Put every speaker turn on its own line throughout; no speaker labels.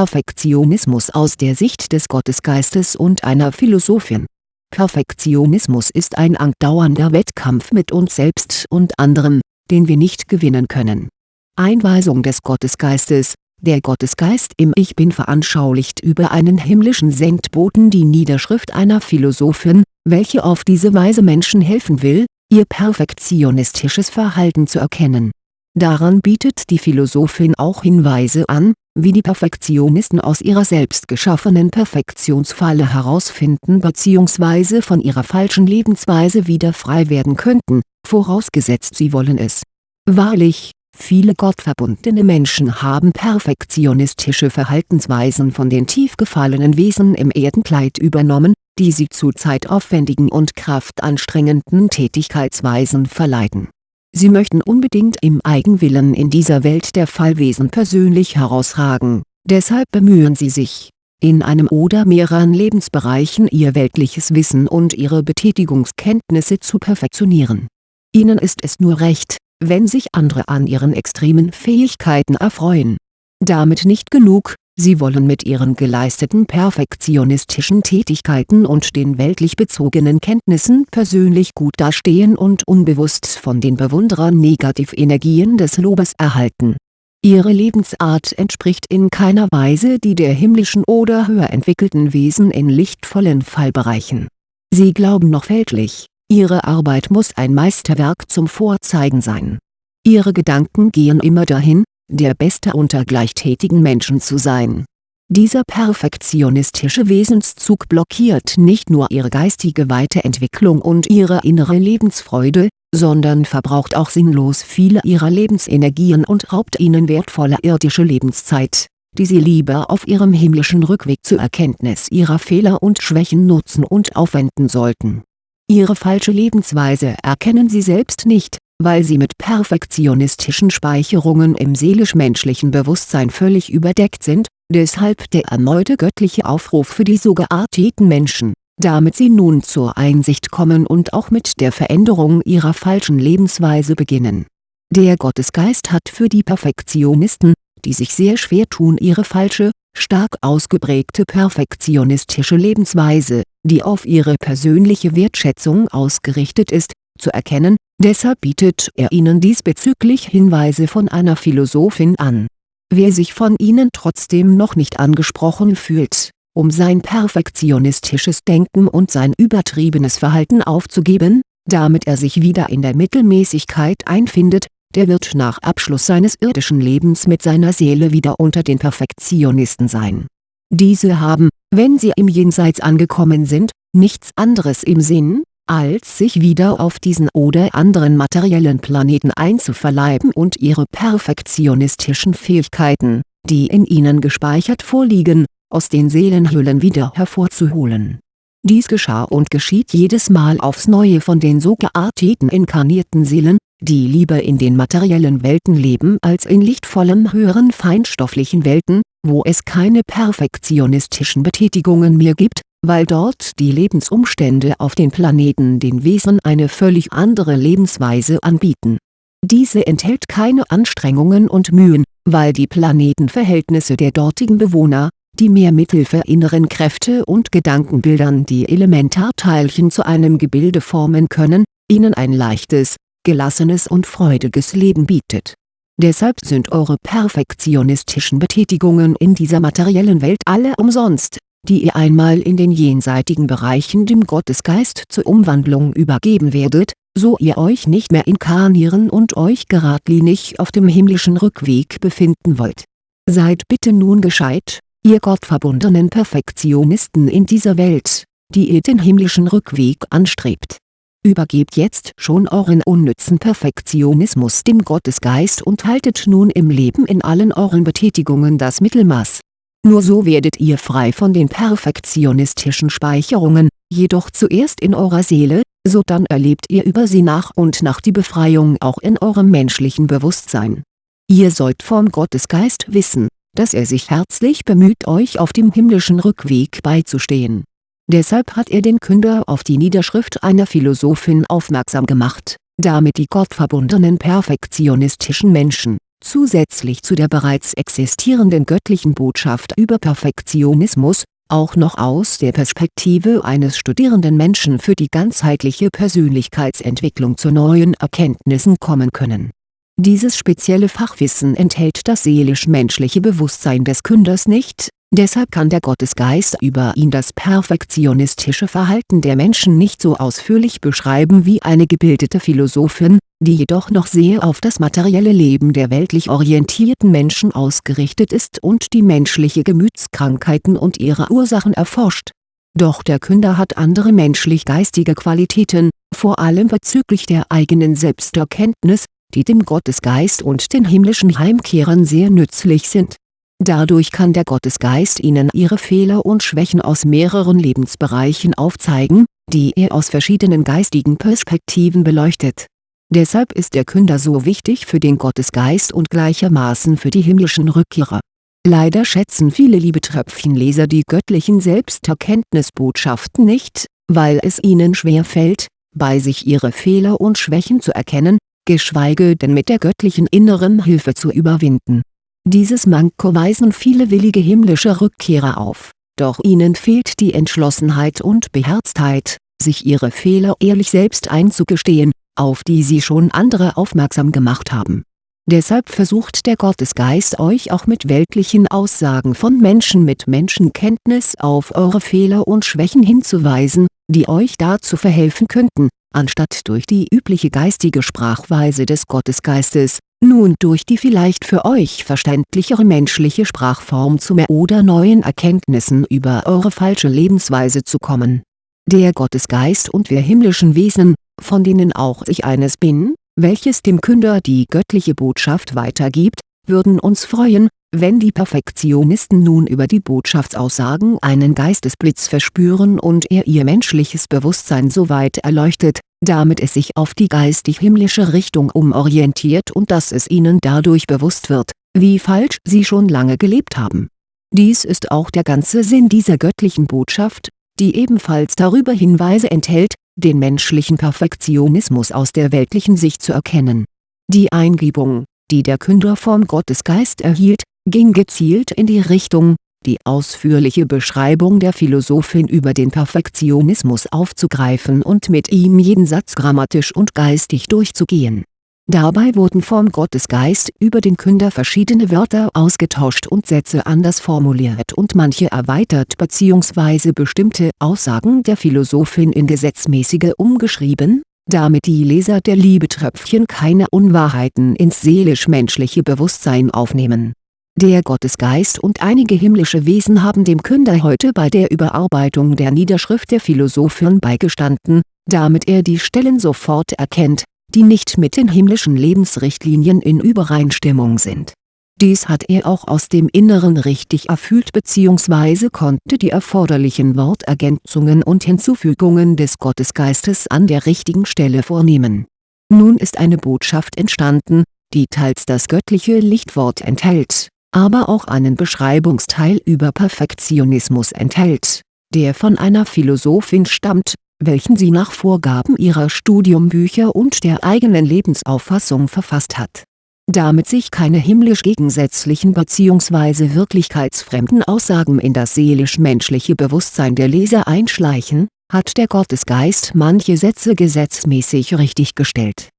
Perfektionismus aus der Sicht des Gottesgeistes und einer Philosophin. Perfektionismus ist ein andauernder Wettkampf mit uns selbst und anderen, den wir nicht gewinnen können. Einweisung des Gottesgeistes Der Gottesgeist im Ich Bin veranschaulicht über einen himmlischen Sendboten die Niederschrift einer Philosophin, welche auf diese Weise Menschen helfen will, ihr perfektionistisches Verhalten zu erkennen. Daran bietet die Philosophin auch Hinweise an, wie die Perfektionisten aus ihrer selbst geschaffenen Perfektionsfalle herausfinden bzw. von ihrer falschen Lebensweise wieder frei werden könnten, vorausgesetzt sie wollen es. Wahrlich, viele gottverbundene Menschen haben perfektionistische Verhaltensweisen von den tief gefallenen Wesen im Erdenkleid übernommen, die sie zu zeitaufwendigen und kraftanstrengenden Tätigkeitsweisen verleiten Sie möchten unbedingt im Eigenwillen in dieser Welt der Fallwesen persönlich herausragen, deshalb bemühen sie sich, in einem oder mehreren Lebensbereichen ihr weltliches Wissen und ihre Betätigungskenntnisse zu perfektionieren. Ihnen ist es nur recht, wenn sich andere an ihren extremen Fähigkeiten erfreuen. Damit nicht genug, Sie wollen mit ihren geleisteten perfektionistischen Tätigkeiten und den weltlich bezogenen Kenntnissen persönlich gut dastehen und unbewusst von den Bewunderern Negativenergien des Lobes erhalten. Ihre Lebensart entspricht in keiner Weise die der himmlischen oder höher entwickelten Wesen in lichtvollen Fallbereichen. Sie glauben noch fälschlich, ihre Arbeit muss ein Meisterwerk zum Vorzeigen sein. Ihre Gedanken gehen immer dahin, der Beste unter gleichtätigen Menschen zu sein. Dieser perfektionistische Wesenszug blockiert nicht nur ihre geistige Weiterentwicklung und ihre innere Lebensfreude, sondern verbraucht auch sinnlos viele ihrer Lebensenergien und raubt ihnen wertvolle irdische Lebenszeit, die sie lieber auf ihrem himmlischen Rückweg zur Erkenntnis ihrer Fehler und Schwächen nutzen und aufwenden sollten. Ihre falsche Lebensweise erkennen sie selbst nicht, weil sie mit perfektionistischen Speicherungen im seelisch-menschlichen Bewusstsein völlig überdeckt sind, deshalb der erneute göttliche Aufruf für die so gearteten Menschen, damit sie nun zur Einsicht kommen und auch mit der Veränderung ihrer falschen Lebensweise beginnen. Der Gottesgeist hat für die Perfektionisten, die sich sehr schwer tun ihre falsche, stark ausgeprägte perfektionistische Lebensweise, die auf ihre persönliche Wertschätzung ausgerichtet ist, zu erkennen, deshalb bietet er ihnen diesbezüglich Hinweise von einer Philosophin an. Wer sich von ihnen trotzdem noch nicht angesprochen fühlt, um sein perfektionistisches Denken und sein übertriebenes Verhalten aufzugeben, damit er sich wieder in der Mittelmäßigkeit einfindet, der wird nach Abschluss seines irdischen Lebens mit seiner Seele wieder unter den Perfektionisten sein. Diese haben, wenn sie im Jenseits angekommen sind, nichts anderes im Sinn, als sich wieder auf diesen oder anderen materiellen Planeten einzuverleiben und ihre perfektionistischen Fähigkeiten, die in ihnen gespeichert vorliegen, aus den Seelenhüllen wieder hervorzuholen. Dies geschah und geschieht jedes Mal aufs Neue von den so gearteten inkarnierten Seelen, die lieber in den materiellen Welten leben als in lichtvollen höheren feinstofflichen Welten, wo es keine perfektionistischen Betätigungen mehr gibt, weil dort die Lebensumstände auf den Planeten den Wesen eine völlig andere Lebensweise anbieten. Diese enthält keine Anstrengungen und Mühen, weil die Planetenverhältnisse der dortigen Bewohner, die mehr mithilfe inneren Kräfte und Gedankenbildern die Elementarteilchen zu einem Gebilde formen können, ihnen ein leichtes, gelassenes und freudiges Leben bietet. Deshalb sind eure perfektionistischen Betätigungen in dieser materiellen Welt alle umsonst, die ihr einmal in den jenseitigen Bereichen dem Gottesgeist zur Umwandlung übergeben werdet, so ihr euch nicht mehr inkarnieren und euch geradlinig auf dem himmlischen Rückweg befinden wollt. Seid bitte nun gescheit, ihr gottverbundenen Perfektionisten in dieser Welt, die ihr den himmlischen Rückweg anstrebt. Übergebt jetzt schon euren unnützen Perfektionismus dem Gottesgeist und haltet nun im Leben in allen euren Betätigungen das Mittelmaß nur so werdet ihr frei von den perfektionistischen Speicherungen, jedoch zuerst in eurer Seele, sodann erlebt ihr über sie nach und nach die Befreiung auch in eurem menschlichen Bewusstsein. Ihr sollt vom Gottesgeist wissen, dass er sich herzlich bemüht euch auf dem himmlischen Rückweg beizustehen. Deshalb hat er den Künder auf die Niederschrift einer Philosophin aufmerksam gemacht, damit die gottverbundenen perfektionistischen Menschen zusätzlich zu der bereits existierenden göttlichen Botschaft über Perfektionismus, auch noch aus der Perspektive eines studierenden Menschen für die ganzheitliche Persönlichkeitsentwicklung zu neuen Erkenntnissen kommen können. Dieses spezielle Fachwissen enthält das seelisch-menschliche Bewusstsein des Künders nicht, deshalb kann der Gottesgeist über ihn das perfektionistische Verhalten der Menschen nicht so ausführlich beschreiben wie eine gebildete Philosophin, die jedoch noch sehr auf das materielle Leben der weltlich orientierten Menschen ausgerichtet ist und die menschliche Gemütskrankheiten und ihre Ursachen erforscht. Doch der Künder hat andere menschlich-geistige Qualitäten, vor allem bezüglich der eigenen Selbsterkenntnis, die dem Gottesgeist und den himmlischen Heimkehrern sehr nützlich sind. Dadurch kann der Gottesgeist ihnen ihre Fehler und Schwächen aus mehreren Lebensbereichen aufzeigen, die er aus verschiedenen geistigen Perspektiven beleuchtet. Deshalb ist der Künder so wichtig für den Gottesgeist und gleichermaßen für die himmlischen Rückkehrer. Leider schätzen viele Liebetröpfchenleser die göttlichen Selbsterkenntnisbotschaften nicht, weil es ihnen schwer fällt, bei sich ihre Fehler und Schwächen zu erkennen, geschweige denn mit der göttlichen inneren Hilfe zu überwinden. Dieses Manko weisen viele willige himmlische Rückkehrer auf, doch ihnen fehlt die Entschlossenheit und Beherztheit, sich ihre Fehler ehrlich selbst einzugestehen, auf die sie schon andere aufmerksam gemacht haben. Deshalb versucht der Gottesgeist euch auch mit weltlichen Aussagen von Menschen mit Menschenkenntnis auf eure Fehler und Schwächen hinzuweisen, die euch dazu verhelfen könnten, anstatt durch die übliche geistige Sprachweise des Gottesgeistes, nun durch die vielleicht für euch verständlichere menschliche Sprachform zu mehr oder neuen Erkenntnissen über eure falsche Lebensweise zu kommen. Der Gottesgeist und wir himmlischen Wesen, von denen auch ich eines bin, welches dem Künder die göttliche Botschaft weitergibt, würden uns freuen, wenn die Perfektionisten nun über die Botschaftsaussagen einen Geistesblitz verspüren und er ihr menschliches Bewusstsein so weit erleuchtet, damit es sich auf die geistig-himmlische Richtung umorientiert und dass es ihnen dadurch bewusst wird, wie falsch sie schon lange gelebt haben. Dies ist auch der ganze Sinn dieser göttlichen Botschaft, die ebenfalls darüber Hinweise enthält, den menschlichen Perfektionismus aus der weltlichen Sicht zu erkennen. Die Eingebung, die der Künder vom Gottesgeist erhielt, ging gezielt in die Richtung, die ausführliche Beschreibung der Philosophin über den Perfektionismus aufzugreifen und mit ihm jeden Satz grammatisch und geistig durchzugehen. Dabei wurden vom Gottesgeist über den Künder verschiedene Wörter ausgetauscht und Sätze anders formuliert und manche erweitert bzw. bestimmte Aussagen der Philosophin in gesetzmäßige umgeschrieben, damit die Leser der Liebetröpfchen keine Unwahrheiten ins seelisch-menschliche Bewusstsein aufnehmen der Gottesgeist und einige himmlische Wesen haben dem Künder heute bei der Überarbeitung der Niederschrift der Philosophen beigestanden, damit er die Stellen sofort erkennt, die nicht mit den himmlischen Lebensrichtlinien in Übereinstimmung sind. Dies hat er auch aus dem Inneren richtig erfüllt bzw. konnte die erforderlichen Wortergänzungen und Hinzufügungen des Gottesgeistes an der richtigen Stelle vornehmen. Nun ist eine Botschaft entstanden, die teils das göttliche Lichtwort enthält aber auch einen Beschreibungsteil über Perfektionismus enthält, der von einer Philosophin stammt, welchen sie nach Vorgaben ihrer Studiumbücher und der eigenen Lebensauffassung verfasst hat. Damit sich keine himmlisch gegensätzlichen bzw. wirklichkeitsfremden Aussagen in das seelisch-menschliche Bewusstsein der Leser einschleichen, hat der Gottesgeist manche Sätze gesetzmäßig richtiggestellt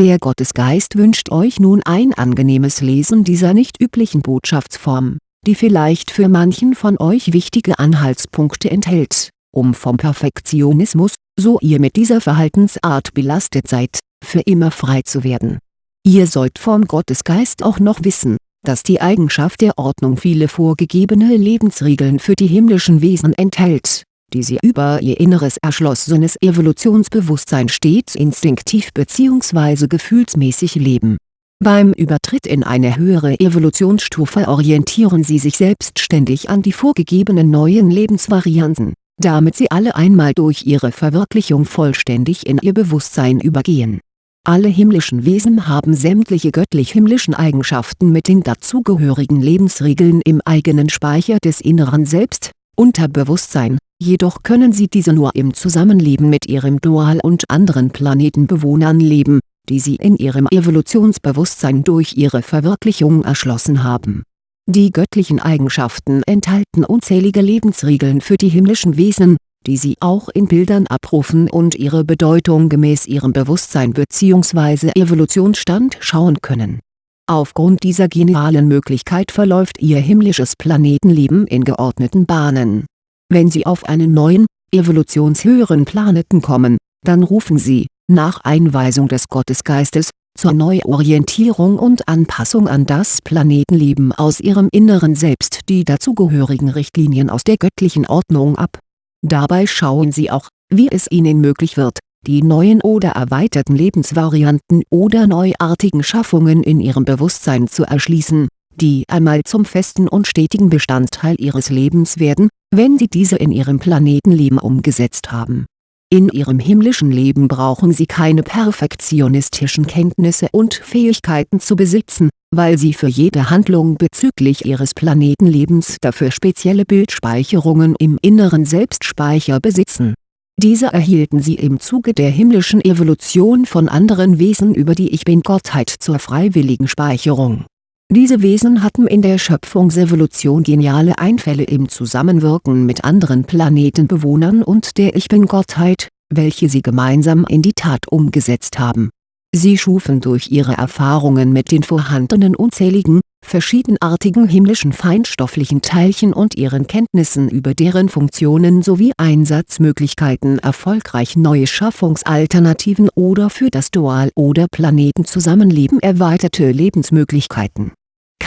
der Gottesgeist wünscht euch nun ein angenehmes Lesen dieser nicht üblichen Botschaftsform, die vielleicht für manchen von euch wichtige Anhaltspunkte enthält, um vom Perfektionismus, so ihr mit dieser Verhaltensart belastet seid, für immer frei zu werden. Ihr sollt vom Gottesgeist auch noch wissen, dass die Eigenschaft der Ordnung viele vorgegebene Lebensregeln für die himmlischen Wesen enthält die sie über ihr inneres erschlossenes Evolutionsbewusstsein stets instinktiv bzw. gefühlsmäßig leben. Beim Übertritt in eine höhere Evolutionsstufe orientieren sie sich selbstständig an die vorgegebenen neuen Lebensvarianten, damit sie alle einmal durch ihre Verwirklichung vollständig in ihr Bewusstsein übergehen. Alle himmlischen Wesen haben sämtliche göttlich-himmlischen Eigenschaften mit den dazugehörigen Lebensregeln im eigenen Speicher des inneren Selbst, Unterbewusstsein, jedoch können sie diese nur im Zusammenleben mit ihrem Dual und anderen Planetenbewohnern leben, die sie in ihrem Evolutionsbewusstsein durch ihre Verwirklichung erschlossen haben. Die göttlichen Eigenschaften enthalten unzählige Lebensregeln für die himmlischen Wesen, die sie auch in Bildern abrufen und ihre Bedeutung gemäß ihrem Bewusstsein bzw. Evolutionsstand schauen können. Aufgrund dieser genialen Möglichkeit verläuft ihr himmlisches Planetenleben in geordneten Bahnen. Wenn sie auf einen neuen, evolutionshöheren Planeten kommen, dann rufen sie, nach Einweisung des Gottesgeistes, zur Neuorientierung und Anpassung an das Planetenleben aus ihrem inneren Selbst die dazugehörigen Richtlinien aus der göttlichen Ordnung ab. Dabei schauen sie auch, wie es ihnen möglich wird, die neuen oder erweiterten Lebensvarianten oder neuartigen Schaffungen in ihrem Bewusstsein zu erschließen, die einmal zum festen und stetigen Bestandteil ihres Lebens werden, wenn sie diese in ihrem Planetenleben umgesetzt haben in ihrem himmlischen Leben brauchen sie keine perfektionistischen Kenntnisse und Fähigkeiten zu besitzen, weil sie für jede Handlung bezüglich ihres Planetenlebens dafür spezielle Bildspeicherungen im inneren Selbstspeicher besitzen. Diese erhielten sie im Zuge der himmlischen Evolution von anderen Wesen über die Ich-Bin-Gottheit zur freiwilligen Speicherung diese Wesen hatten in der Schöpfungsevolution geniale Einfälle im Zusammenwirken mit anderen Planetenbewohnern und der Ich-Bin-Gottheit, welche sie gemeinsam in die Tat umgesetzt haben. Sie schufen durch ihre Erfahrungen mit den vorhandenen unzähligen, verschiedenartigen himmlischen feinstofflichen Teilchen und ihren Kenntnissen über deren Funktionen sowie Einsatzmöglichkeiten erfolgreich neue Schaffungsalternativen oder für das Dual- oder Planetenzusammenleben erweiterte Lebensmöglichkeiten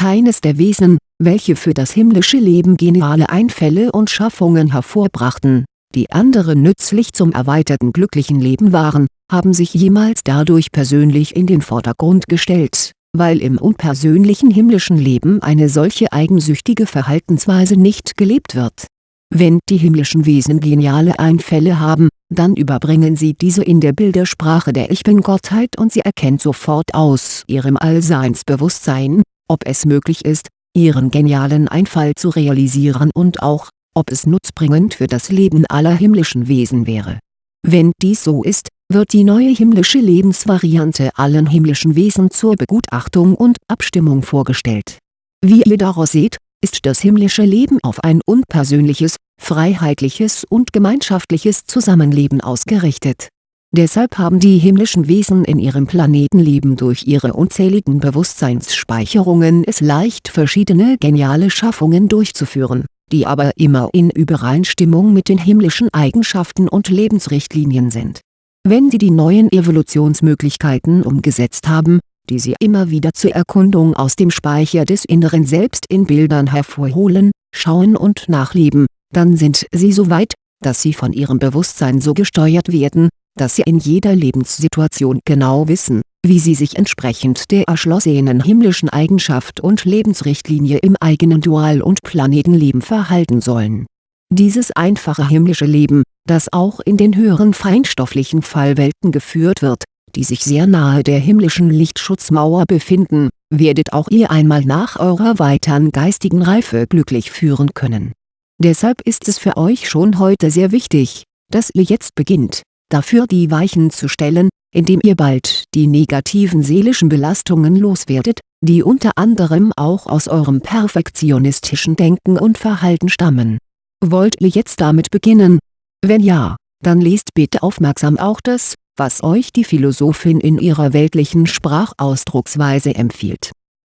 keines der Wesen, welche für das himmlische Leben geniale Einfälle und Schaffungen hervorbrachten, die anderen nützlich zum erweiterten glücklichen Leben waren, haben sich jemals dadurch persönlich in den Vordergrund gestellt, weil im unpersönlichen himmlischen Leben eine solche eigensüchtige Verhaltensweise nicht gelebt wird. Wenn die himmlischen Wesen geniale Einfälle haben, dann überbringen sie diese in der Bildersprache der Ich-Bin-Gottheit und sie erkennt sofort aus ihrem Allseinsbewusstsein, ob es möglich ist, ihren genialen Einfall zu realisieren und auch, ob es nutzbringend für das Leben aller himmlischen Wesen wäre. Wenn dies so ist, wird die neue himmlische Lebensvariante allen himmlischen Wesen zur Begutachtung und Abstimmung vorgestellt. Wie ihr daraus seht, ist das himmlische Leben auf ein unpersönliches, freiheitliches und gemeinschaftliches Zusammenleben ausgerichtet Deshalb haben die himmlischen Wesen in ihrem Planetenleben durch ihre unzähligen Bewusstseinsspeicherungen es leicht verschiedene geniale Schaffungen durchzuführen, die aber immer in Übereinstimmung mit den himmlischen Eigenschaften und Lebensrichtlinien sind. Wenn sie die neuen Evolutionsmöglichkeiten umgesetzt haben, die sie immer wieder zur Erkundung aus dem Speicher des Inneren Selbst in Bildern hervorholen, schauen und nachleben, dann sind sie so weit, dass sie von ihrem Bewusstsein so gesteuert werden, dass sie in jeder Lebenssituation genau wissen, wie sie sich entsprechend der erschlossenen himmlischen Eigenschaft und Lebensrichtlinie im eigenen Dual- und Planetenleben verhalten sollen. Dieses einfache himmlische Leben, das auch in den höheren feinstofflichen Fallwelten geführt wird, die sich sehr nahe der himmlischen Lichtschutzmauer befinden, werdet auch ihr einmal nach eurer weiteren geistigen Reife glücklich führen können. Deshalb ist es für euch schon heute sehr wichtig, dass ihr jetzt beginnt, dafür die Weichen zu stellen, indem ihr bald die negativen seelischen Belastungen loswerdet, die unter anderem auch aus eurem perfektionistischen Denken und Verhalten stammen. Wollt ihr jetzt damit beginnen? Wenn ja, dann lest bitte aufmerksam auch das, was euch die Philosophin in ihrer weltlichen Sprachausdrucksweise empfiehlt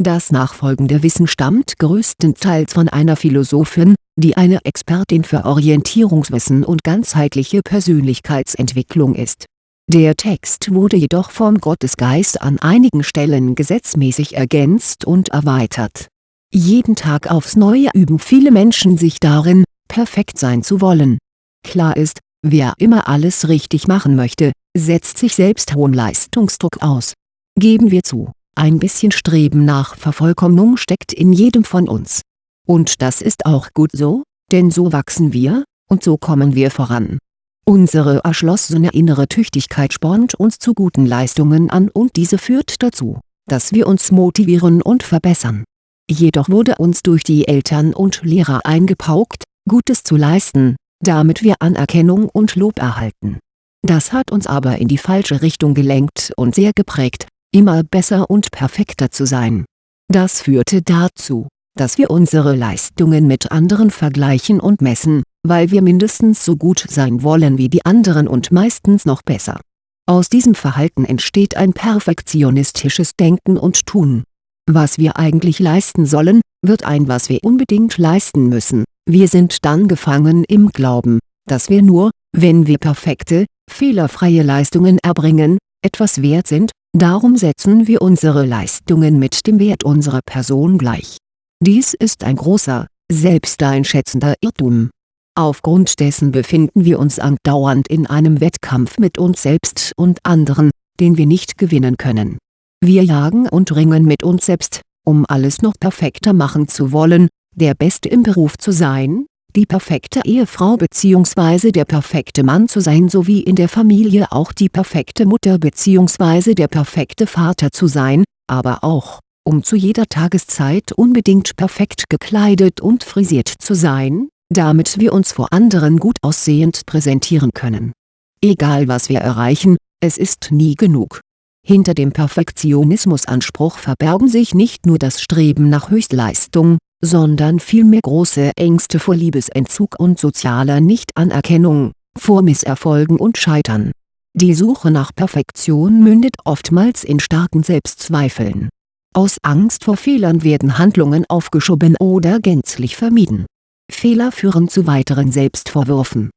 das nachfolgende Wissen stammt größtenteils von einer Philosophin, die eine Expertin für Orientierungswissen und ganzheitliche Persönlichkeitsentwicklung ist. Der Text wurde jedoch vom Gottesgeist an einigen Stellen gesetzmäßig ergänzt und erweitert. Jeden Tag aufs Neue üben viele Menschen sich darin, perfekt sein zu wollen. Klar ist, wer immer alles richtig machen möchte, setzt sich selbst hohen Leistungsdruck aus. Geben wir zu ein bisschen Streben nach Vervollkommnung steckt in jedem von uns. Und das ist auch gut so, denn so wachsen wir, und so kommen wir voran. Unsere erschlossene innere Tüchtigkeit spornt uns zu guten Leistungen an und diese führt dazu, dass wir uns motivieren und verbessern. Jedoch wurde uns durch die Eltern und Lehrer eingepaukt, Gutes zu leisten, damit wir Anerkennung und Lob erhalten Das hat uns aber in die falsche Richtung gelenkt und sehr geprägt, immer besser und perfekter zu sein. Das führte dazu, dass wir unsere Leistungen mit anderen vergleichen und messen, weil wir mindestens so gut sein wollen wie die anderen und meistens noch besser. Aus diesem Verhalten entsteht ein perfektionistisches Denken und Tun. Was wir eigentlich leisten sollen, wird ein was wir unbedingt leisten müssen, wir sind dann gefangen im Glauben, dass wir nur, wenn wir perfekte, fehlerfreie Leistungen erbringen, etwas wert sind, darum setzen wir unsere Leistungen mit dem Wert unserer Person gleich. Dies ist ein großer, selbsteinschätzender Irrtum. Aufgrund dessen befinden wir uns andauernd in einem Wettkampf mit uns selbst und anderen, den wir nicht gewinnen können. Wir jagen und ringen mit uns selbst, um alles noch perfekter machen zu wollen, der Beste im Beruf zu sein, die perfekte Ehefrau bzw. der perfekte Mann zu sein sowie in der Familie auch die perfekte Mutter bzw. der perfekte Vater zu sein, aber auch, um zu jeder Tageszeit unbedingt perfekt gekleidet und frisiert zu sein, damit wir uns vor anderen gut aussehend präsentieren können. Egal was wir erreichen, es ist nie genug. Hinter dem Perfektionismusanspruch verbergen sich nicht nur das Streben nach Höchstleistung, sondern vielmehr große Ängste vor Liebesentzug und sozialer Nichtanerkennung, vor Misserfolgen und Scheitern. Die Suche nach Perfektion mündet oftmals in starken Selbstzweifeln. Aus Angst vor Fehlern werden Handlungen aufgeschoben oder gänzlich vermieden. Fehler führen zu weiteren Selbstvorwürfen.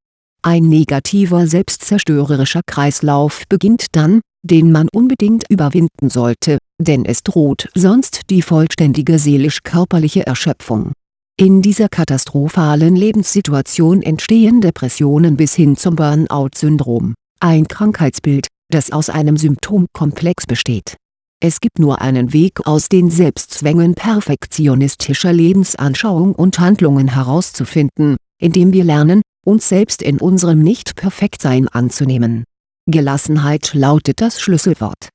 Ein negativer selbstzerstörerischer Kreislauf beginnt dann, den man unbedingt überwinden sollte, denn es droht sonst die vollständige seelisch-körperliche Erschöpfung. In dieser katastrophalen Lebenssituation entstehen Depressionen bis hin zum Burnout-Syndrom, ein Krankheitsbild, das aus einem Symptomkomplex besteht. Es gibt nur einen Weg aus den Selbstzwängen perfektionistischer Lebensanschauung und Handlungen herauszufinden, indem wir lernen, uns selbst in unserem Nicht-Perfektsein anzunehmen Gelassenheit lautet das Schlüsselwort.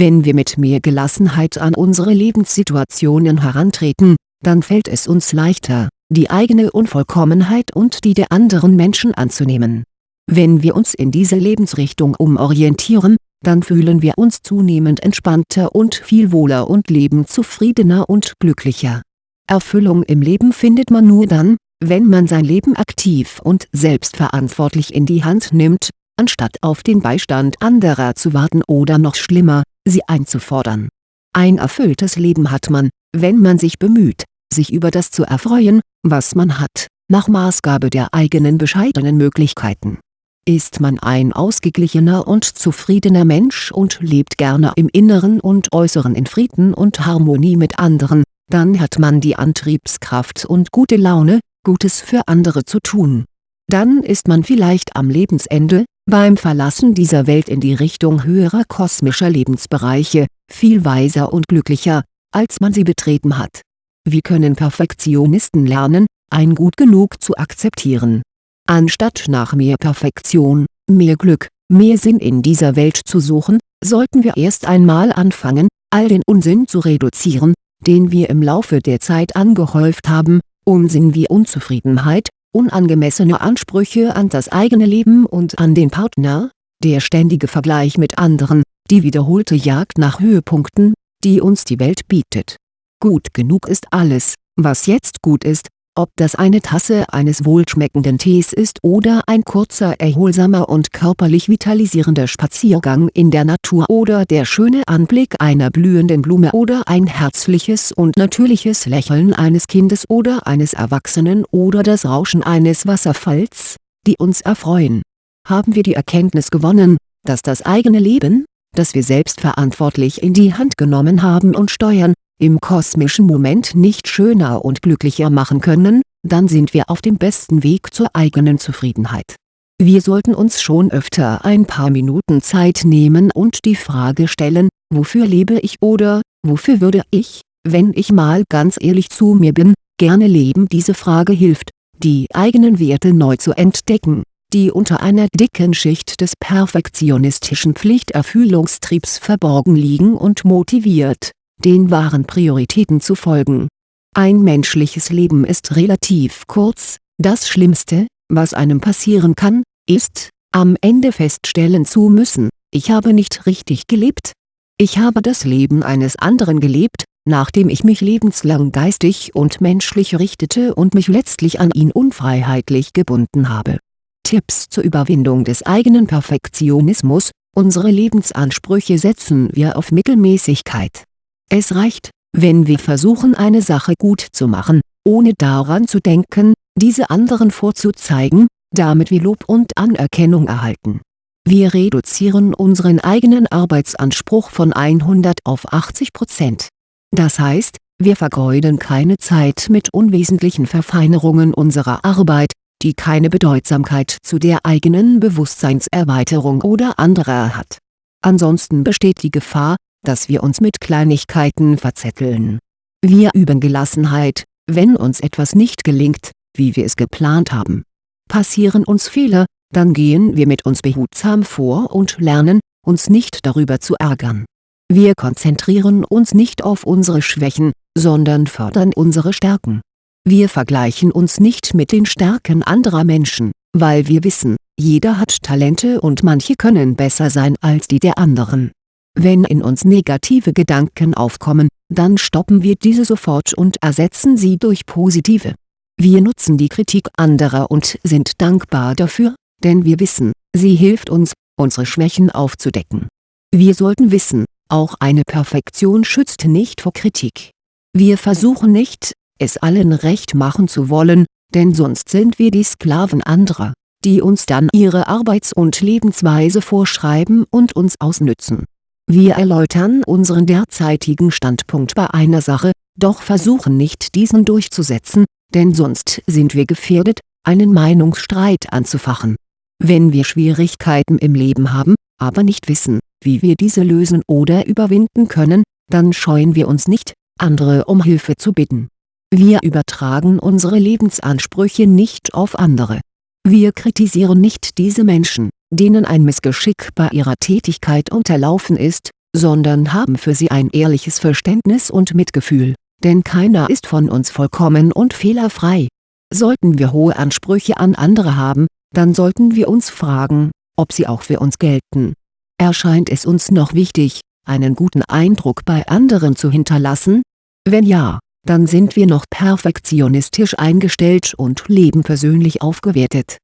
Wenn wir mit mehr Gelassenheit an unsere Lebenssituationen herantreten, dann fällt es uns leichter, die eigene Unvollkommenheit und die der anderen Menschen anzunehmen. Wenn wir uns in dieser Lebensrichtung umorientieren, dann fühlen wir uns zunehmend entspannter und viel wohler und leben zufriedener und glücklicher. Erfüllung im Leben findet man nur dann, wenn man sein Leben aktiv und selbstverantwortlich in die Hand nimmt, anstatt auf den Beistand anderer zu warten oder noch schlimmer, sie einzufordern. Ein erfülltes Leben hat man, wenn man sich bemüht, sich über das zu erfreuen, was man hat, nach Maßgabe der eigenen bescheidenen Möglichkeiten. Ist man ein ausgeglichener und zufriedener Mensch und lebt gerne im Inneren und Äußeren in Frieden und Harmonie mit anderen, dann hat man die Antriebskraft und gute Laune, Gutes für andere zu tun. Dann ist man vielleicht am Lebensende, beim Verlassen dieser Welt in die Richtung höherer kosmischer Lebensbereiche, viel weiser und glücklicher, als man sie betreten hat. Wie können Perfektionisten lernen, ein Gut genug zu akzeptieren? Anstatt nach mehr Perfektion, mehr Glück, mehr Sinn in dieser Welt zu suchen, sollten wir erst einmal anfangen, all den Unsinn zu reduzieren, den wir im Laufe der Zeit angehäuft haben, Unsinn wie Unzufriedenheit, unangemessene Ansprüche an das eigene Leben und an den Partner, der ständige Vergleich mit anderen, die wiederholte Jagd nach Höhepunkten, die uns die Welt bietet. Gut genug ist alles, was jetzt gut ist, ob das eine Tasse eines wohlschmeckenden Tees ist oder ein kurzer erholsamer und körperlich vitalisierender Spaziergang in der Natur oder der schöne Anblick einer blühenden Blume oder ein herzliches und natürliches Lächeln eines Kindes oder eines Erwachsenen oder das Rauschen eines Wasserfalls, die uns erfreuen. Haben wir die Erkenntnis gewonnen, dass das eigene Leben, das wir selbstverantwortlich in die Hand genommen haben und steuern, im kosmischen Moment nicht schöner und glücklicher machen können, dann sind wir auf dem besten Weg zur eigenen Zufriedenheit. Wir sollten uns schon öfter ein paar Minuten Zeit nehmen und die Frage stellen, wofür lebe ich oder, wofür würde ich, wenn ich mal ganz ehrlich zu mir bin, gerne leben Diese Frage hilft, die eigenen Werte neu zu entdecken, die unter einer dicken Schicht des perfektionistischen Pflichterfüllungstriebs verborgen liegen und motiviert, den wahren Prioritäten zu folgen. Ein menschliches Leben ist relativ kurz, das Schlimmste, was einem passieren kann, ist, am Ende feststellen zu müssen, ich habe nicht richtig gelebt. Ich habe das Leben eines anderen gelebt, nachdem ich mich lebenslang geistig und menschlich richtete und mich letztlich an ihn unfreiheitlich gebunden habe. Tipps zur Überwindung des eigenen Perfektionismus Unsere Lebensansprüche setzen wir auf Mittelmäßigkeit. Es reicht, wenn wir versuchen eine Sache gut zu machen, ohne daran zu denken, diese anderen vorzuzeigen, damit wir Lob und Anerkennung erhalten. Wir reduzieren unseren eigenen Arbeitsanspruch von 100 auf 80 Prozent. Das heißt, wir vergeuden keine Zeit mit unwesentlichen Verfeinerungen unserer Arbeit, die keine Bedeutsamkeit zu der eigenen Bewusstseinserweiterung oder anderer hat. Ansonsten besteht die Gefahr, dass wir uns mit Kleinigkeiten verzetteln. Wir üben Gelassenheit, wenn uns etwas nicht gelingt, wie wir es geplant haben. Passieren uns Fehler, dann gehen wir mit uns behutsam vor und lernen, uns nicht darüber zu ärgern. Wir konzentrieren uns nicht auf unsere Schwächen, sondern fördern unsere Stärken. Wir vergleichen uns nicht mit den Stärken anderer Menschen, weil wir wissen, jeder hat Talente und manche können besser sein als die der anderen. Wenn in uns negative Gedanken aufkommen, dann stoppen wir diese sofort und ersetzen sie durch positive. Wir nutzen die Kritik anderer und sind dankbar dafür, denn wir wissen, sie hilft uns, unsere Schwächen aufzudecken. Wir sollten wissen, auch eine Perfektion schützt nicht vor Kritik. Wir versuchen nicht, es allen recht machen zu wollen, denn sonst sind wir die Sklaven anderer, die uns dann ihre Arbeits- und Lebensweise vorschreiben und uns ausnützen. Wir erläutern unseren derzeitigen Standpunkt bei einer Sache, doch versuchen nicht diesen durchzusetzen, denn sonst sind wir gefährdet, einen Meinungsstreit anzufachen. Wenn wir Schwierigkeiten im Leben haben, aber nicht wissen, wie wir diese lösen oder überwinden können, dann scheuen wir uns nicht, andere um Hilfe zu bitten wir übertragen unsere Lebensansprüche nicht auf andere. Wir kritisieren nicht diese Menschen, denen ein Missgeschick bei ihrer Tätigkeit unterlaufen ist, sondern haben für sie ein ehrliches Verständnis und Mitgefühl, denn keiner ist von uns vollkommen und fehlerfrei. Sollten wir hohe Ansprüche an andere haben, dann sollten wir uns fragen, ob sie auch für uns gelten. Erscheint es uns noch wichtig, einen guten Eindruck bei anderen zu hinterlassen? Wenn ja, dann sind wir noch perfektionistisch eingestellt und leben persönlich aufgewertet.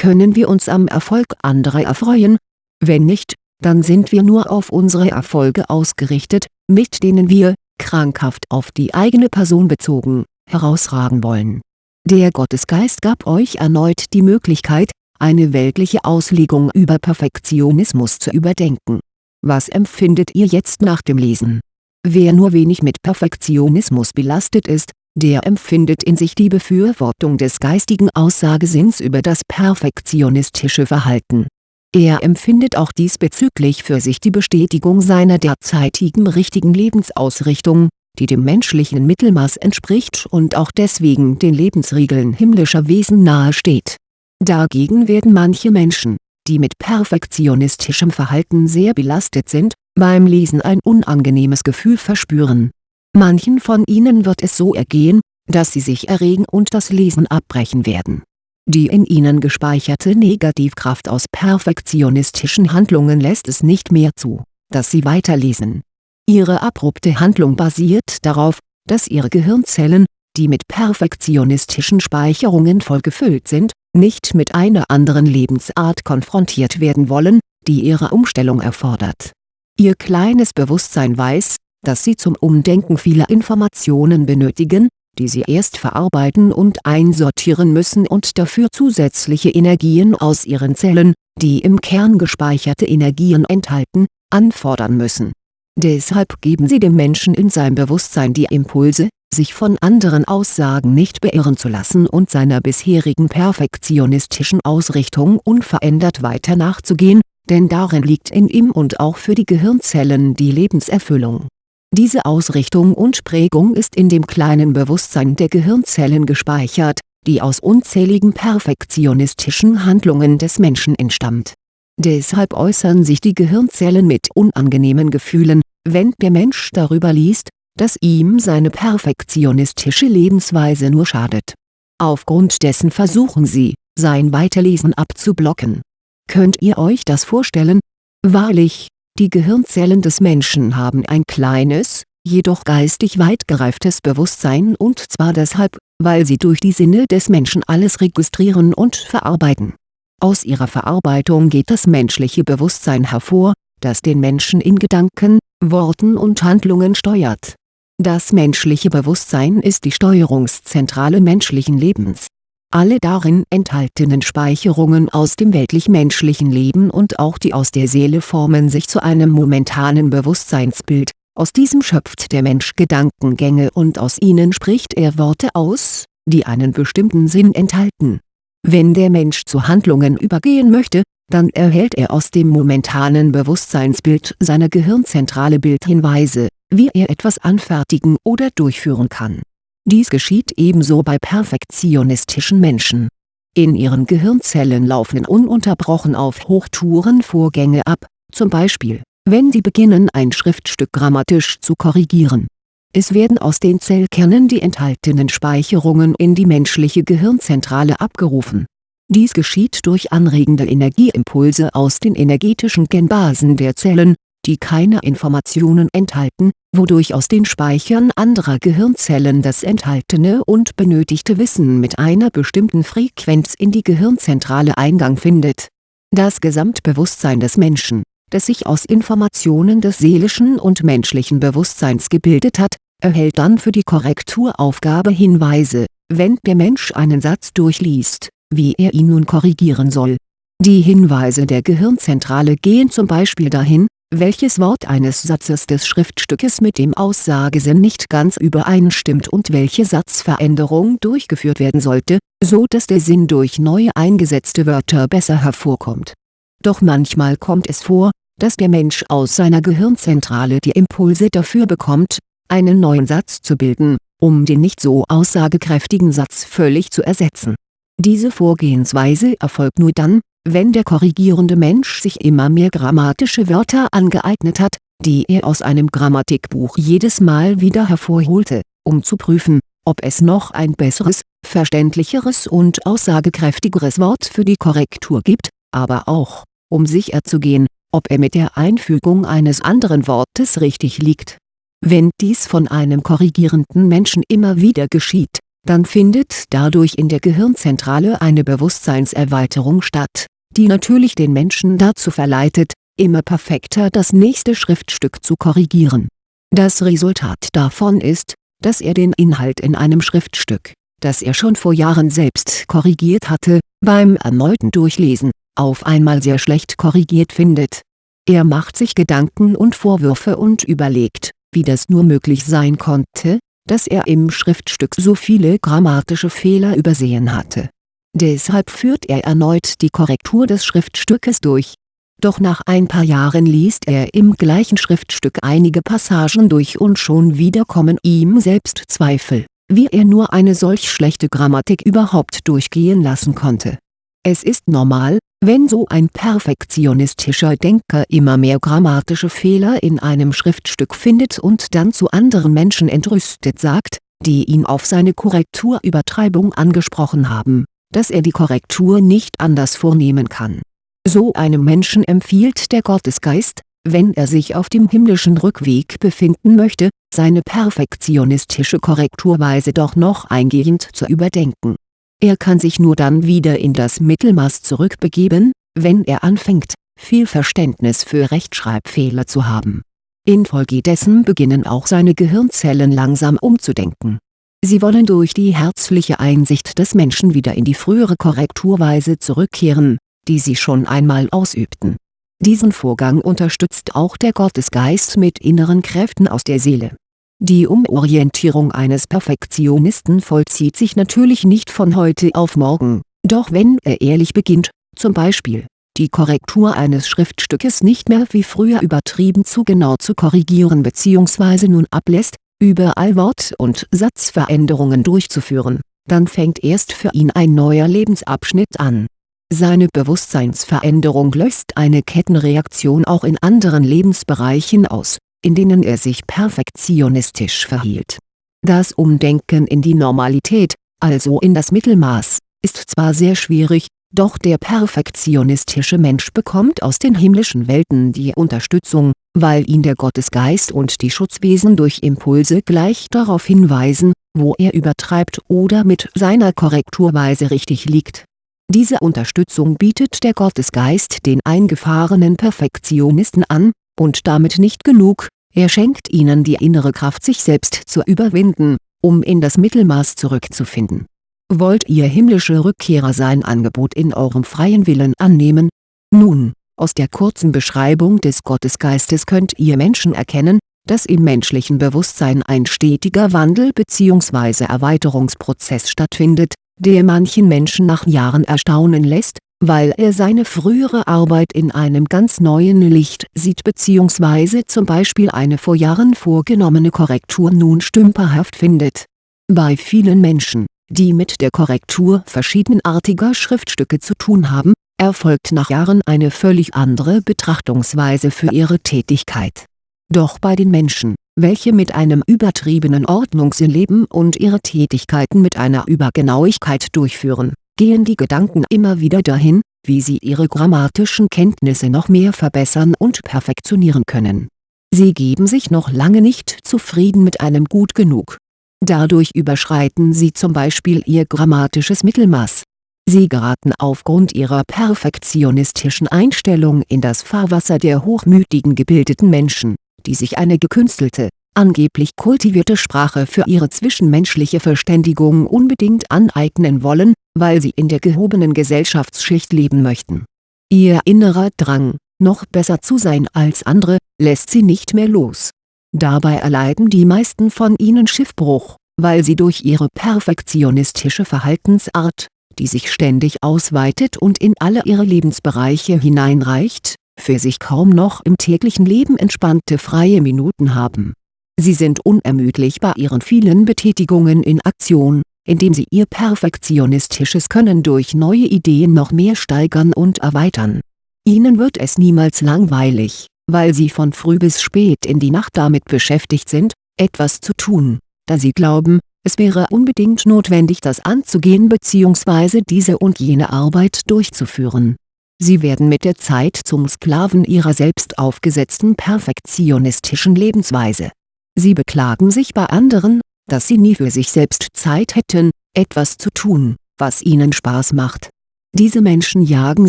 Können wir uns am Erfolg anderer erfreuen? Wenn nicht, dann sind wir nur auf unsere Erfolge ausgerichtet, mit denen wir, krankhaft auf die eigene Person bezogen, herausragen wollen. Der Gottesgeist gab euch erneut die Möglichkeit, eine weltliche Auslegung über Perfektionismus zu überdenken. Was empfindet ihr jetzt nach dem Lesen Wer nur wenig mit Perfektionismus belastet ist, der empfindet in sich die Befürwortung des geistigen Aussagesinns über das perfektionistische Verhalten. Er empfindet auch diesbezüglich für sich die Bestätigung seiner derzeitigen richtigen Lebensausrichtung, die dem menschlichen Mittelmaß entspricht und auch deswegen den Lebensregeln himmlischer Wesen nahesteht. Dagegen werden manche Menschen, die mit perfektionistischem Verhalten sehr belastet sind, beim Lesen ein unangenehmes Gefühl verspüren. Manchen von ihnen wird es so ergehen, dass sie sich erregen und das Lesen abbrechen werden. Die in ihnen gespeicherte Negativkraft aus perfektionistischen Handlungen lässt es nicht mehr zu, dass sie weiterlesen. Ihre abrupte Handlung basiert darauf, dass ihre Gehirnzellen, die mit perfektionistischen Speicherungen vollgefüllt sind, nicht mit einer anderen Lebensart konfrontiert werden wollen, die ihre Umstellung erfordert Ihr kleines Bewusstsein weiß, dass sie zum Umdenken vieler Informationen benötigen, die sie erst verarbeiten und einsortieren müssen und dafür zusätzliche Energien aus ihren Zellen, die im Kern gespeicherte Energien enthalten, anfordern müssen. Deshalb geben sie dem Menschen in seinem Bewusstsein die Impulse, sich von anderen Aussagen nicht beirren zu lassen und seiner bisherigen perfektionistischen Ausrichtung unverändert weiter nachzugehen, denn darin liegt in ihm und auch für die Gehirnzellen die Lebenserfüllung. Diese Ausrichtung und Prägung ist in dem kleinen Bewusstsein der Gehirnzellen gespeichert, die aus unzähligen perfektionistischen Handlungen des Menschen entstammt. Deshalb äußern sich die Gehirnzellen mit unangenehmen Gefühlen, wenn der Mensch darüber liest, dass ihm seine perfektionistische Lebensweise nur schadet. Aufgrund dessen versuchen sie, sein Weiterlesen abzublocken Könnt ihr euch das vorstellen? Wahrlich, die Gehirnzellen des Menschen haben ein kleines, jedoch geistig weit gereiftes Bewusstsein und zwar deshalb, weil sie durch die Sinne des Menschen alles registrieren und verarbeiten. Aus ihrer Verarbeitung geht das menschliche Bewusstsein hervor, das den Menschen in Gedanken, Worten und Handlungen steuert. Das menschliche Bewusstsein ist die Steuerungszentrale menschlichen Lebens. Alle darin enthaltenen Speicherungen aus dem weltlich-menschlichen Leben und auch die aus der Seele formen sich zu einem momentanen Bewusstseinsbild, aus diesem schöpft der Mensch Gedankengänge und aus ihnen spricht er Worte aus, die einen bestimmten Sinn enthalten. Wenn der Mensch zu Handlungen übergehen möchte, dann erhält er aus dem momentanen Bewusstseinsbild seiner Gehirnzentrale Bildhinweise, wie er etwas anfertigen oder durchführen kann. Dies geschieht ebenso bei perfektionistischen Menschen. In ihren Gehirnzellen laufen ununterbrochen auf Hochtouren Vorgänge ab, zum Beispiel, wenn sie beginnen ein Schriftstück grammatisch zu korrigieren. Es werden aus den Zellkernen die enthaltenen Speicherungen in die menschliche Gehirnzentrale abgerufen dies geschieht durch anregende Energieimpulse aus den energetischen Genbasen der Zellen, die keine Informationen enthalten, wodurch aus den Speichern anderer Gehirnzellen das enthaltene und benötigte Wissen mit einer bestimmten Frequenz in die Gehirnzentrale Eingang findet. Das Gesamtbewusstsein des Menschen, das sich aus Informationen des seelischen und menschlichen Bewusstseins gebildet hat, erhält dann für die Korrekturaufgabe Hinweise, wenn der Mensch einen Satz durchliest wie er ihn nun korrigieren soll. Die Hinweise der Gehirnzentrale gehen zum Beispiel dahin, welches Wort eines Satzes des Schriftstückes mit dem Aussagesinn nicht ganz übereinstimmt und welche Satzveränderung durchgeführt werden sollte, so dass der Sinn durch neu eingesetzte Wörter besser hervorkommt. Doch manchmal kommt es vor, dass der Mensch aus seiner Gehirnzentrale die Impulse dafür bekommt, einen neuen Satz zu bilden, um den nicht so aussagekräftigen Satz völlig zu ersetzen diese Vorgehensweise erfolgt nur dann, wenn der korrigierende Mensch sich immer mehr grammatische Wörter angeeignet hat, die er aus einem Grammatikbuch jedes Mal wieder hervorholte, um zu prüfen, ob es noch ein besseres, verständlicheres und aussagekräftigeres Wort für die Korrektur gibt, aber auch, um sicherzugehen, ob er mit der Einfügung eines anderen Wortes richtig liegt. Wenn dies von einem korrigierenden Menschen immer wieder geschieht dann findet dadurch in der Gehirnzentrale eine Bewusstseinserweiterung statt, die natürlich den Menschen dazu verleitet, immer perfekter das nächste Schriftstück zu korrigieren. Das Resultat davon ist, dass er den Inhalt in einem Schriftstück, das er schon vor Jahren selbst korrigiert hatte, beim erneuten Durchlesen, auf einmal sehr schlecht korrigiert findet. Er macht sich Gedanken und Vorwürfe und überlegt, wie das nur möglich sein konnte, dass er im Schriftstück so viele grammatische Fehler übersehen hatte. Deshalb führt er erneut die Korrektur des Schriftstückes durch. Doch nach ein paar Jahren liest er im gleichen Schriftstück einige Passagen durch und schon wieder kommen ihm selbst Zweifel, wie er nur eine solch schlechte Grammatik überhaupt durchgehen lassen konnte. Es ist normal, wenn so ein perfektionistischer Denker immer mehr grammatische Fehler in einem Schriftstück findet und dann zu anderen Menschen entrüstet sagt, die ihn auf seine Korrekturübertreibung angesprochen haben, dass er die Korrektur nicht anders vornehmen kann. So einem Menschen empfiehlt der Gottesgeist, wenn er sich auf dem himmlischen Rückweg befinden möchte, seine perfektionistische Korrekturweise doch noch eingehend zu überdenken er kann sich nur dann wieder in das Mittelmaß zurückbegeben, wenn er anfängt, viel Verständnis für Rechtschreibfehler zu haben. Infolgedessen beginnen auch seine Gehirnzellen langsam umzudenken. Sie wollen durch die herzliche Einsicht des Menschen wieder in die frühere Korrekturweise zurückkehren, die sie schon einmal ausübten. Diesen Vorgang unterstützt auch der Gottesgeist mit inneren Kräften aus der Seele die Umorientierung eines Perfektionisten vollzieht sich natürlich nicht von heute auf morgen, doch wenn er ehrlich beginnt, zum Beispiel, die Korrektur eines Schriftstückes nicht mehr wie früher übertrieben zu genau zu korrigieren bzw. nun ablässt, überall Wort- und Satzveränderungen durchzuführen, dann fängt erst für ihn ein neuer Lebensabschnitt an. Seine Bewusstseinsveränderung löst eine Kettenreaktion auch in anderen Lebensbereichen aus in denen er sich perfektionistisch verhielt. Das Umdenken in die Normalität, also in das Mittelmaß, ist zwar sehr schwierig, Doch der perfektionistische Mensch bekommt aus den himmlischen Welten die Unterstützung, weil ihn der Gottesgeist und die Schutzwesen durch Impulse gleich darauf hinweisen, wo er übertreibt oder mit seiner Korrekturweise richtig liegt. Diese Unterstützung bietet der Gottesgeist den eingefahrenen Perfektionisten an, und damit nicht genug, er schenkt ihnen die innere Kraft sich selbst zu überwinden, um in das Mittelmaß zurückzufinden Wollt ihr himmlische Rückkehrer sein Angebot in eurem freien Willen annehmen? Nun, aus der kurzen Beschreibung des Gottesgeistes könnt ihr Menschen erkennen, dass im menschlichen Bewusstsein ein stetiger Wandel bzw. Erweiterungsprozess stattfindet, der manchen Menschen nach Jahren erstaunen lässt, weil er seine frühere Arbeit in einem ganz neuen Licht sieht bzw. zum Beispiel eine vor Jahren vorgenommene Korrektur nun stümperhaft findet. Bei vielen Menschen die mit der Korrektur verschiedenartiger Schriftstücke zu tun haben, erfolgt nach Jahren eine völlig andere Betrachtungsweise für ihre Tätigkeit. Doch bei den Menschen, welche mit einem übertriebenen Ordnungssinn leben und ihre Tätigkeiten mit einer Übergenauigkeit durchführen, gehen die Gedanken immer wieder dahin, wie sie ihre grammatischen Kenntnisse noch mehr verbessern und perfektionieren können. Sie geben sich noch lange nicht zufrieden mit einem Gut genug Dadurch überschreiten sie zum Beispiel ihr grammatisches Mittelmaß. Sie geraten aufgrund ihrer perfektionistischen Einstellung in das Fahrwasser der hochmütigen gebildeten Menschen, die sich eine gekünstelte, angeblich kultivierte Sprache für ihre zwischenmenschliche Verständigung unbedingt aneignen wollen, weil sie in der gehobenen Gesellschaftsschicht leben möchten. Ihr innerer Drang, noch besser zu sein als andere, lässt sie nicht mehr los Dabei erleiden die meisten von ihnen Schiffbruch, weil sie durch ihre perfektionistische Verhaltensart, die sich ständig ausweitet und in alle ihre Lebensbereiche hineinreicht, für sich kaum noch im täglichen Leben entspannte freie Minuten haben. Sie sind unermüdlich bei ihren vielen Betätigungen in Aktion, indem sie ihr perfektionistisches Können durch neue Ideen noch mehr steigern und erweitern. Ihnen wird es niemals langweilig weil sie von früh bis spät in die Nacht damit beschäftigt sind, etwas zu tun, da sie glauben, es wäre unbedingt notwendig das anzugehen bzw. diese und jene Arbeit durchzuführen. Sie werden mit der Zeit zum Sklaven ihrer selbst aufgesetzten perfektionistischen Lebensweise. Sie beklagen sich bei anderen, dass sie nie für sich selbst Zeit hätten, etwas zu tun, was ihnen Spaß macht. Diese Menschen jagen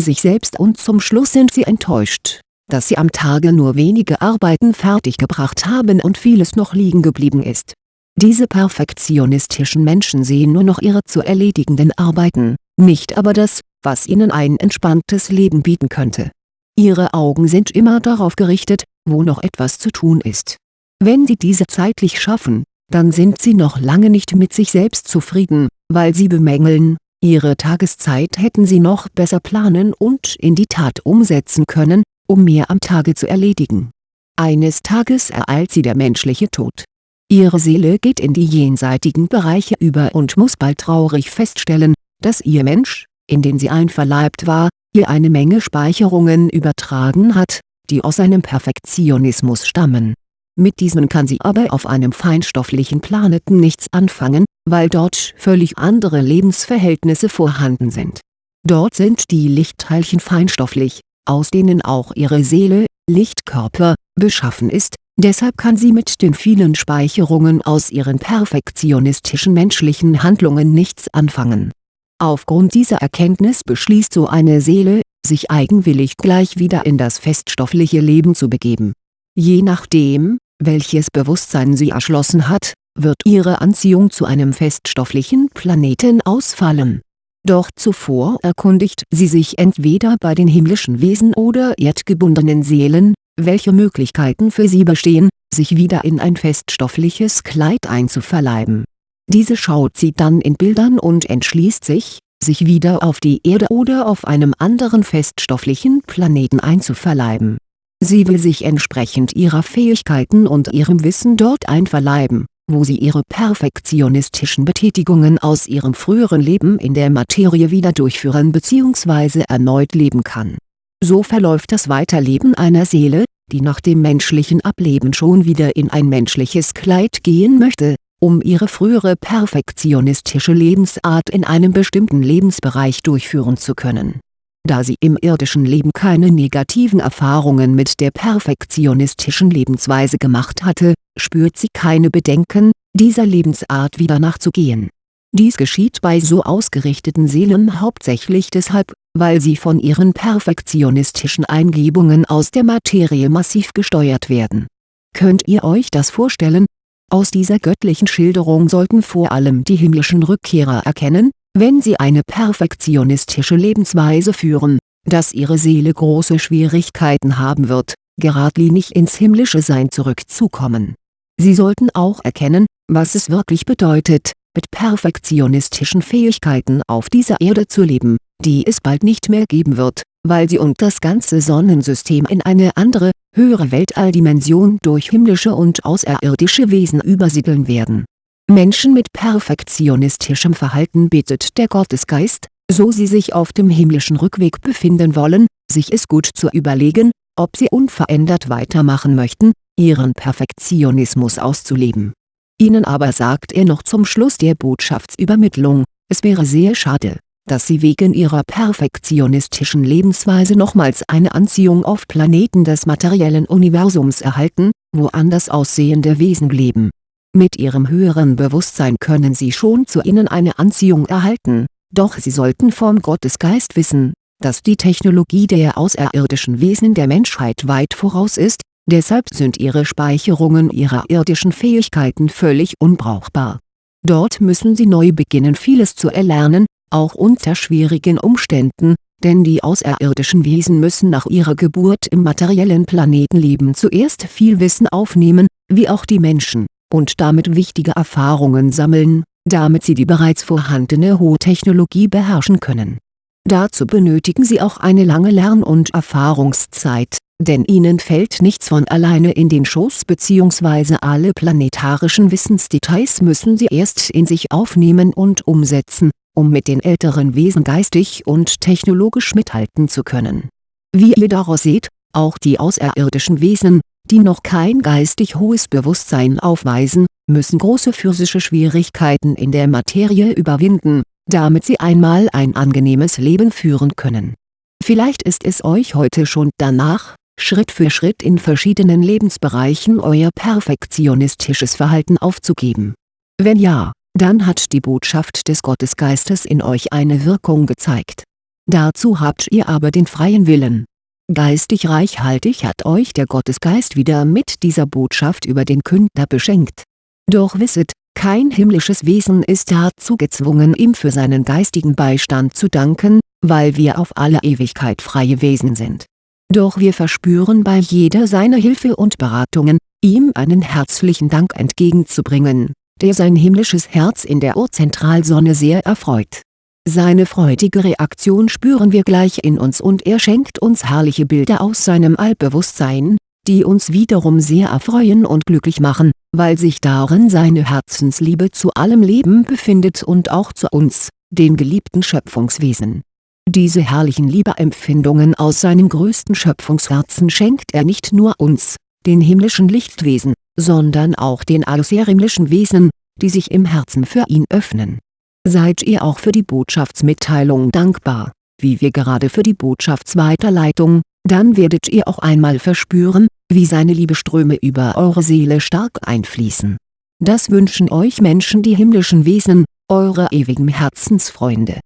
sich selbst und zum Schluss sind sie enttäuscht dass sie am Tage nur wenige Arbeiten fertiggebracht haben und vieles noch liegen geblieben ist. Diese perfektionistischen Menschen sehen nur noch ihre zu erledigenden Arbeiten, nicht aber das, was ihnen ein entspanntes Leben bieten könnte. Ihre Augen sind immer darauf gerichtet, wo noch etwas zu tun ist. Wenn sie diese zeitlich schaffen, dann sind sie noch lange nicht mit sich selbst zufrieden, weil sie bemängeln, ihre Tageszeit hätten sie noch besser planen und in die Tat umsetzen können, um mehr am Tage zu erledigen. Eines Tages ereilt sie der menschliche Tod. Ihre Seele geht in die jenseitigen Bereiche über und muss bald traurig feststellen, dass ihr Mensch, in den sie einverleibt war, ihr eine Menge Speicherungen übertragen hat, die aus seinem Perfektionismus stammen. Mit diesen kann sie aber auf einem feinstofflichen Planeten nichts anfangen, weil dort völlig andere Lebensverhältnisse vorhanden sind. Dort sind die Lichtteilchen feinstofflich, aus denen auch ihre Seele, Lichtkörper, beschaffen ist, deshalb kann sie mit den vielen Speicherungen aus ihren perfektionistischen menschlichen Handlungen nichts anfangen. Aufgrund dieser Erkenntnis beschließt so eine Seele, sich eigenwillig gleich wieder in das feststoffliche Leben zu begeben. Je nachdem, welches Bewusstsein sie erschlossen hat, wird ihre Anziehung zu einem feststofflichen Planeten ausfallen doch zuvor erkundigt sie sich entweder bei den himmlischen Wesen oder erdgebundenen Seelen, welche Möglichkeiten für sie bestehen, sich wieder in ein feststoffliches Kleid einzuverleiben. Diese schaut sie dann in Bildern und entschließt sich, sich wieder auf die Erde oder auf einem anderen feststofflichen Planeten einzuverleiben. Sie will sich entsprechend ihrer Fähigkeiten und ihrem Wissen dort einverleiben wo sie ihre perfektionistischen Betätigungen aus ihrem früheren Leben in der Materie wieder durchführen bzw. erneut leben kann. So verläuft das Weiterleben einer Seele, die nach dem menschlichen Ableben schon wieder in ein menschliches Kleid gehen möchte, um ihre frühere perfektionistische Lebensart in einem bestimmten Lebensbereich durchführen zu können. Da sie im irdischen Leben keine negativen Erfahrungen mit der perfektionistischen Lebensweise gemacht hatte, spürt sie keine Bedenken, dieser Lebensart wieder nachzugehen. Dies geschieht bei so ausgerichteten Seelen hauptsächlich deshalb, weil sie von ihren perfektionistischen Eingebungen aus der Materie massiv gesteuert werden. Könnt ihr euch das vorstellen, aus dieser göttlichen Schilderung sollten vor allem die himmlischen Rückkehrer erkennen, wenn sie eine perfektionistische Lebensweise führen, dass ihre Seele große Schwierigkeiten haben wird, geradlinig ins himmlische Sein zurückzukommen. Sie sollten auch erkennen, was es wirklich bedeutet, mit perfektionistischen Fähigkeiten auf dieser Erde zu leben, die es bald nicht mehr geben wird, weil sie und das ganze Sonnensystem in eine andere, höhere Weltalldimension durch himmlische und außerirdische Wesen übersiedeln werden. Menschen mit perfektionistischem Verhalten bittet der Gottesgeist, so sie sich auf dem himmlischen Rückweg befinden wollen, sich es gut zu überlegen, ob sie unverändert weitermachen möchten, ihren Perfektionismus auszuleben. Ihnen aber sagt er noch zum Schluss der Botschaftsübermittlung, es wäre sehr schade, dass sie wegen ihrer perfektionistischen Lebensweise nochmals eine Anziehung auf Planeten des materiellen Universums erhalten, wo anders aussehende Wesen leben. Mit ihrem höheren Bewusstsein können sie schon zu ihnen eine Anziehung erhalten, doch sie sollten vom Gottesgeist wissen, dass die Technologie der außerirdischen Wesen der Menschheit weit voraus ist, deshalb sind ihre Speicherungen ihrer irdischen Fähigkeiten völlig unbrauchbar. Dort müssen sie neu beginnen vieles zu erlernen, auch unter schwierigen Umständen, denn die außerirdischen Wesen müssen nach ihrer Geburt im materiellen Planetenleben zuerst viel Wissen aufnehmen, wie auch die Menschen, und damit wichtige Erfahrungen sammeln, damit sie die bereits vorhandene hohe Technologie beherrschen können. Dazu benötigen sie auch eine lange Lern- und Erfahrungszeit, denn ihnen fällt nichts von alleine in den Schoß bzw. alle planetarischen Wissensdetails müssen sie erst in sich aufnehmen und umsetzen, um mit den älteren Wesen geistig und technologisch mithalten zu können. Wie ihr daraus seht, auch die außerirdischen Wesen, die noch kein geistig hohes Bewusstsein aufweisen, müssen große physische Schwierigkeiten in der Materie überwinden, damit sie einmal ein angenehmes Leben führen können. Vielleicht ist es euch heute schon danach, Schritt für Schritt in verschiedenen Lebensbereichen euer perfektionistisches Verhalten aufzugeben. Wenn ja, dann hat die Botschaft des Gottesgeistes in euch eine Wirkung gezeigt. Dazu habt ihr aber den freien Willen. Geistig reichhaltig hat euch der Gottesgeist wieder mit dieser Botschaft über den Künder beschenkt. Doch wisset, kein himmlisches Wesen ist dazu gezwungen ihm für seinen geistigen Beistand zu danken, weil wir auf alle Ewigkeit freie Wesen sind. Doch wir verspüren bei jeder seiner Hilfe und Beratungen, ihm einen herzlichen Dank entgegenzubringen der sein himmlisches Herz in der Urzentralsonne sehr erfreut. Seine freudige Reaktion spüren wir gleich in uns und er schenkt uns herrliche Bilder aus seinem Allbewusstsein, die uns wiederum sehr erfreuen und glücklich machen, weil sich darin seine Herzensliebe zu allem Leben befindet und auch zu uns, den geliebten Schöpfungswesen. Diese herrlichen Liebeempfindungen aus seinem größten Schöpfungsherzen schenkt er nicht nur uns, den himmlischen Lichtwesen, sondern auch den außerirdischen Wesen, die sich im Herzen für ihn öffnen. Seid ihr auch für die Botschaftsmitteilung dankbar, wie wir gerade für die Botschaftsweiterleitung, dann werdet ihr auch einmal verspüren, wie seine Liebeströme über eure Seele stark einfließen. Das wünschen euch Menschen die himmlischen Wesen, eure ewigen Herzensfreunde